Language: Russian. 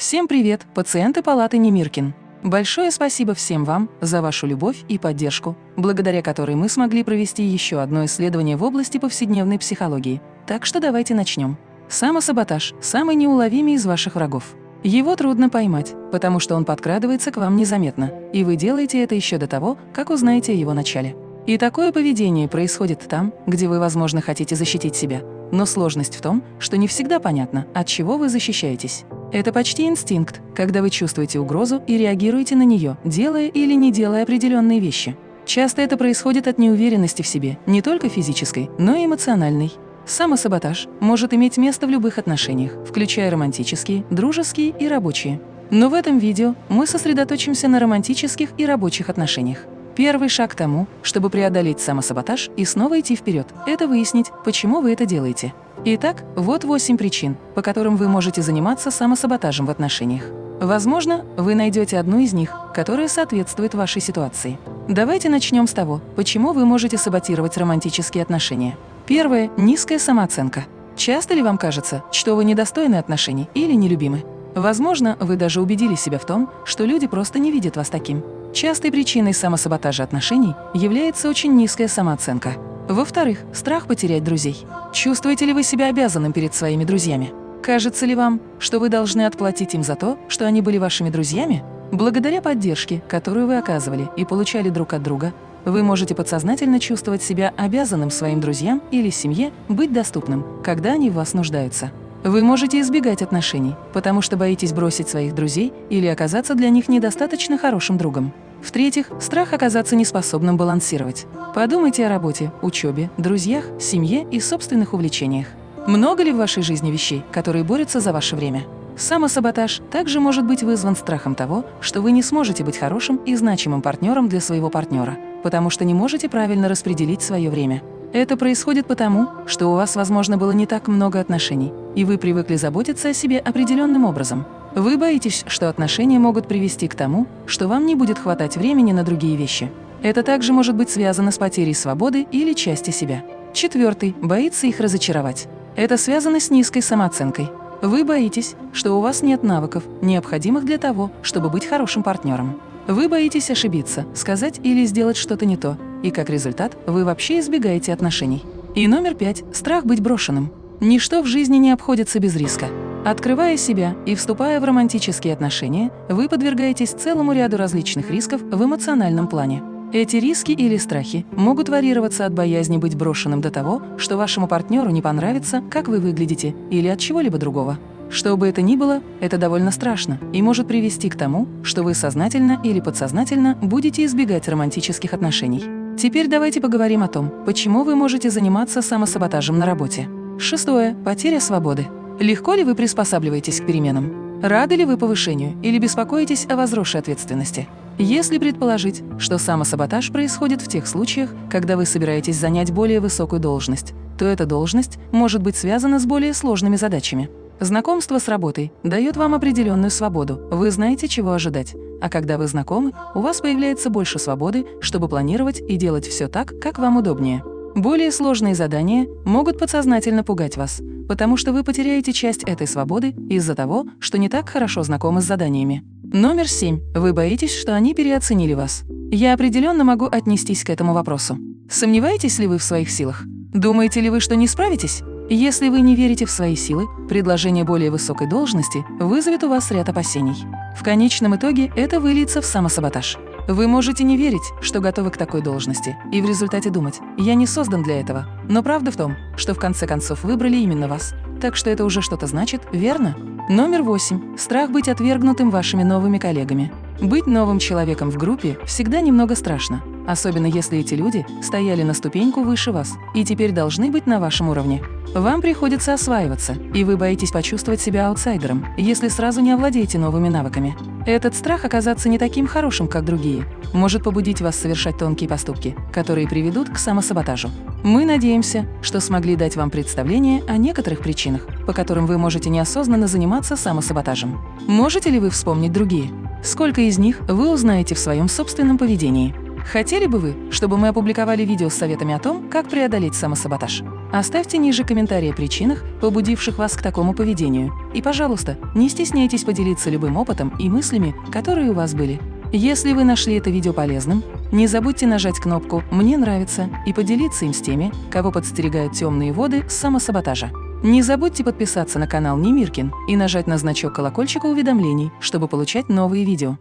Всем привет, пациенты палаты Немиркин. Большое спасибо всем вам за вашу любовь и поддержку, благодаря которой мы смогли провести еще одно исследование в области повседневной психологии. Так что давайте начнем. Самосаботаж – самый неуловимый из ваших врагов. Его трудно поймать, потому что он подкрадывается к вам незаметно, и вы делаете это еще до того, как узнаете о его начале. И такое поведение происходит там, где вы, возможно, хотите защитить себя. Но сложность в том, что не всегда понятно, от чего вы защищаетесь. Это почти инстинкт, когда вы чувствуете угрозу и реагируете на нее, делая или не делая определенные вещи. Часто это происходит от неуверенности в себе, не только физической, но и эмоциональной. Самосаботаж может иметь место в любых отношениях, включая романтические, дружеские и рабочие. Но в этом видео мы сосредоточимся на романтических и рабочих отношениях. Первый шаг к тому, чтобы преодолеть самосаботаж и снова идти вперед, это выяснить, почему вы это делаете. Итак, вот восемь причин, по которым вы можете заниматься самосаботажем в отношениях. Возможно, вы найдете одну из них, которая соответствует вашей ситуации. Давайте начнем с того, почему вы можете саботировать романтические отношения. Первое – низкая самооценка. Часто ли вам кажется, что вы недостойны отношений или нелюбимы? Возможно, вы даже убедили себя в том, что люди просто не видят вас таким. Частой причиной самосаботажа отношений является очень низкая самооценка. Во-вторых, страх потерять друзей. Чувствуете ли вы себя обязанным перед своими друзьями? Кажется ли вам, что вы должны отплатить им за то, что они были вашими друзьями? Благодаря поддержке, которую вы оказывали и получали друг от друга, вы можете подсознательно чувствовать себя обязанным своим друзьям или семье быть доступным, когда они в вас нуждаются. Вы можете избегать отношений, потому что боитесь бросить своих друзей или оказаться для них недостаточно хорошим другом. В-третьих, страх оказаться неспособным балансировать. Подумайте о работе, учебе, друзьях, семье и собственных увлечениях. Много ли в вашей жизни вещей, которые борются за ваше время? Самосаботаж также может быть вызван страхом того, что вы не сможете быть хорошим и значимым партнером для своего партнера, потому что не можете правильно распределить свое время. Это происходит потому, что у вас, возможно, было не так много отношений, и вы привыкли заботиться о себе определенным образом. Вы боитесь, что отношения могут привести к тому, что вам не будет хватать времени на другие вещи. Это также может быть связано с потерей свободы или части себя. Четвертый – боится их разочаровать. Это связано с низкой самооценкой. Вы боитесь, что у вас нет навыков, необходимых для того, чтобы быть хорошим партнером. Вы боитесь ошибиться, сказать или сделать что-то не то, и как результат вы вообще избегаете отношений. И номер пять – страх быть брошенным. Ничто в жизни не обходится без риска. Открывая себя и вступая в романтические отношения, вы подвергаетесь целому ряду различных рисков в эмоциональном плане. Эти риски или страхи могут варьироваться от боязни быть брошенным до того, что вашему партнеру не понравится, как вы выглядите, или от чего-либо другого. Что бы это ни было, это довольно страшно и может привести к тому, что вы сознательно или подсознательно будете избегать романтических отношений. Теперь давайте поговорим о том, почему вы можете заниматься самосаботажем на работе. Шестое. Потеря свободы. Легко ли вы приспосабливаетесь к переменам? Рады ли вы повышению или беспокоитесь о возросшей ответственности? Если предположить, что самосаботаж происходит в тех случаях, когда вы собираетесь занять более высокую должность, то эта должность может быть связана с более сложными задачами. Знакомство с работой дает вам определенную свободу, вы знаете, чего ожидать. А когда вы знакомы, у вас появляется больше свободы, чтобы планировать и делать все так, как вам удобнее. Более сложные задания могут подсознательно пугать вас, потому что вы потеряете часть этой свободы из-за того, что не так хорошо знакомы с заданиями. Номер семь. Вы боитесь, что они переоценили вас. Я определенно могу отнестись к этому вопросу. Сомневаетесь ли вы в своих силах? Думаете ли вы, что не справитесь? Если вы не верите в свои силы, предложение более высокой должности вызовет у вас ряд опасений. В конечном итоге это выльется в самосаботаж. Вы можете не верить, что готовы к такой должности, и в результате думать «я не создан для этого». Но правда в том, что в конце концов выбрали именно вас. Так что это уже что-то значит, верно? Номер восемь. Страх быть отвергнутым вашими новыми коллегами. Быть новым человеком в группе всегда немного страшно, особенно если эти люди стояли на ступеньку выше вас и теперь должны быть на вашем уровне. Вам приходится осваиваться, и вы боитесь почувствовать себя аутсайдером, если сразу не овладеете новыми навыками. Этот страх оказаться не таким хорошим, как другие, может побудить вас совершать тонкие поступки, которые приведут к самосаботажу. Мы надеемся, что смогли дать вам представление о некоторых причинах, по которым вы можете неосознанно заниматься самосаботажем. Можете ли вы вспомнить другие? Сколько из них вы узнаете в своем собственном поведении? Хотели бы вы, чтобы мы опубликовали видео с советами о том, как преодолеть самосаботаж? Оставьте ниже комментарии о причинах, побудивших вас к такому поведению. И, пожалуйста, не стесняйтесь поделиться любым опытом и мыслями, которые у вас были. Если вы нашли это видео полезным, не забудьте нажать кнопку «Мне нравится» и поделиться им с теми, кого подстерегают темные воды самосаботажа. Не забудьте подписаться на канал Немиркин и нажать на значок колокольчика уведомлений, чтобы получать новые видео.